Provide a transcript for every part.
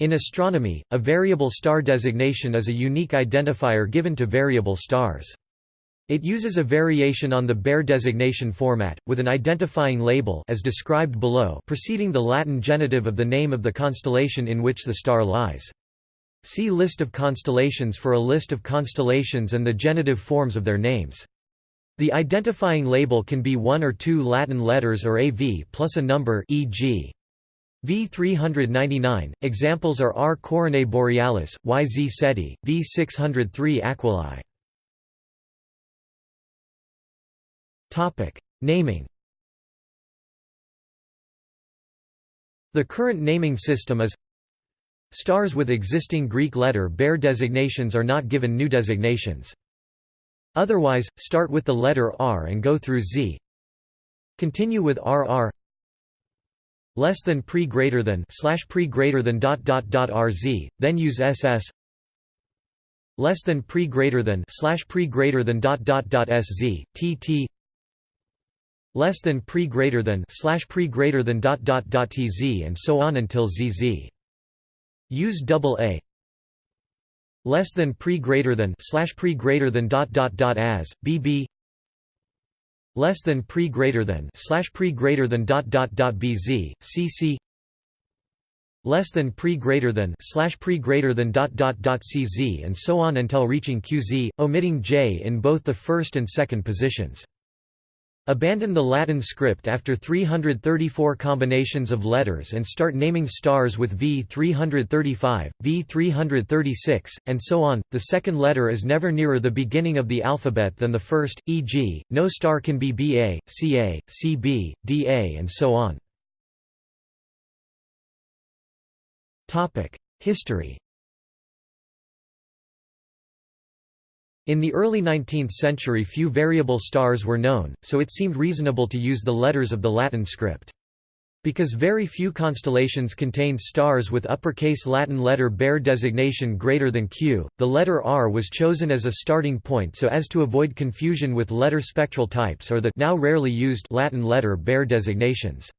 In astronomy, a variable star designation is a unique identifier given to variable stars. It uses a variation on the Bayer designation format, with an identifying label as described below preceding the Latin genitive of the name of the constellation in which the star lies. See List of constellations for a list of constellations and the genitive forms of their names. The identifying label can be one or two Latin letters or a V plus a number e.g. V399. Examples are R Coronae Borealis, YZ Ceti, V603 Aquilae. Naming The current naming system is Stars with existing Greek letter Bayer designations are not given new designations. Otherwise, start with the letter R and go through Z. Continue with RR less than pre greater than slash pre greater than dot dot dot RZ, then use SS less than pre greater than slash pre greater than dot dot dot SZ, TT less than pre greater than slash pre greater than dot dot dot tz and so on until zz. Use double a. Less than pre greater than slash pre greater than dot dot dot as bb less than pre greater than slash pre greater than dot dot dot bz cc less than pre greater than slash pre greater than dot dot dot cz and so on until reaching qz, omitting j in both the first and second positions. Abandon the Latin script after 334 combinations of letters and start naming stars with V335, V336, and so on. The second letter is never nearer the beginning of the alphabet than the first, e.g., no star can be BA, CA, CB, DA, and so on. History In the early 19th century few variable stars were known, so it seemed reasonable to use the letters of the Latin script. Because very few constellations contained stars with uppercase Latin letter Bayer designation greater than Q, the letter R was chosen as a starting point so as to avoid confusion with letter spectral types or the now rarely used Latin letter Bayer designations.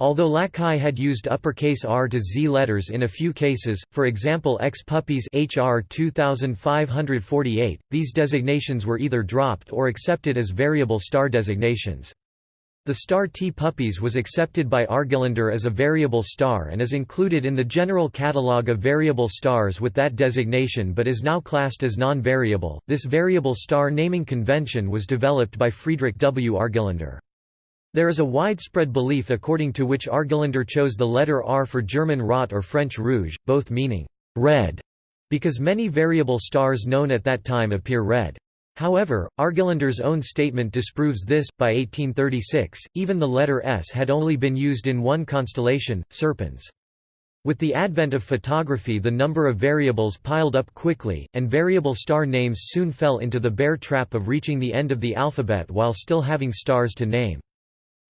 Although Lacaille had used uppercase R to Z letters in a few cases, for example X Puppis HR 2548, these designations were either dropped or accepted as variable star designations. The star T Puppis was accepted by Argelander as a variable star and is included in the general catalogue of variable stars with that designation but is now classed as non-variable. This variable star naming convention was developed by Friedrich W. Argelander. There is a widespread belief according to which Argelander chose the letter R for German Rot or French Rouge, both meaning red, because many variable stars known at that time appear red. However, Argelander's own statement disproves this. By 1836, even the letter S had only been used in one constellation, Serpens. With the advent of photography the number of variables piled up quickly, and variable star names soon fell into the Bayer trap of reaching the end of the alphabet while still having stars to name.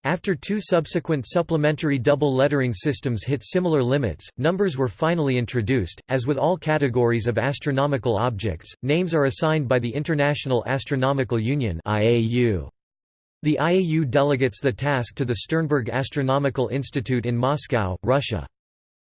After two subsequent supplementary double lettering systems hit similar limits, numbers were finally introduced. As with all categories of astronomical objects, names are assigned by the International Astronomical Union (IAU). The IAU delegates the task to the Sternberg Astronomical Institute in Moscow, Russia.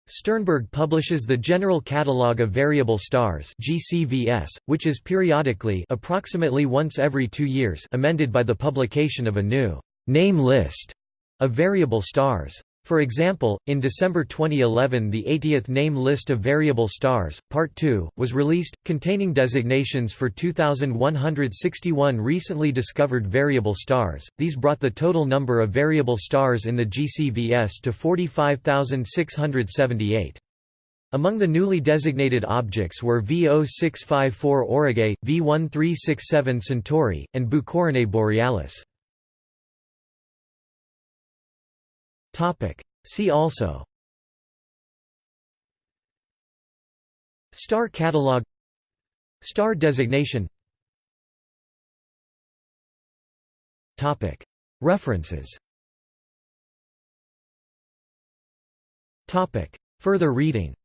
Sternberg publishes the General Catalogue of Variable Stars (GCVS), which is periodically, approximately once every 2 years, amended by the publication of a new name list of variable stars. For example, in December 2011 the 80th Name List of Variable Stars, Part 2, was released, containing designations for 2,161 recently discovered variable stars, these brought the total number of variable stars in the GCVS to 45,678. Among the newly designated objects were V0654 Aurigae, V1367 Centauri, and B Coronae Borealis. Topic. See also Star catalog Star designation Topic. References Topic. Further reading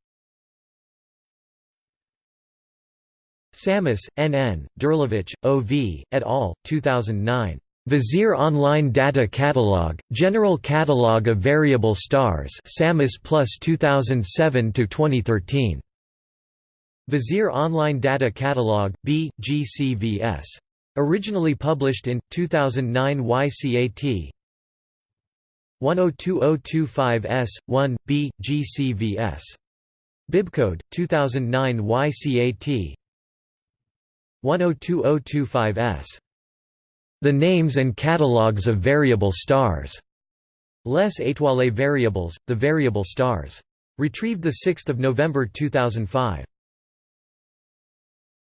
Samus, N. N., Durlevich, O. V., et al., 2009. Vizier Online Data Catalog, General Catalog of Variable Stars Samus Plus 2007–2013. Vizier Online Data Catalog, B, GCVS. Originally published in, 2009 YCAT 102025S, 1, B, GCVS. Bibcode, 2009 YCAT 102025S. The names and catalogues of variable stars. Les étoiles variables, the variable stars. Retrieved 6 November 2005.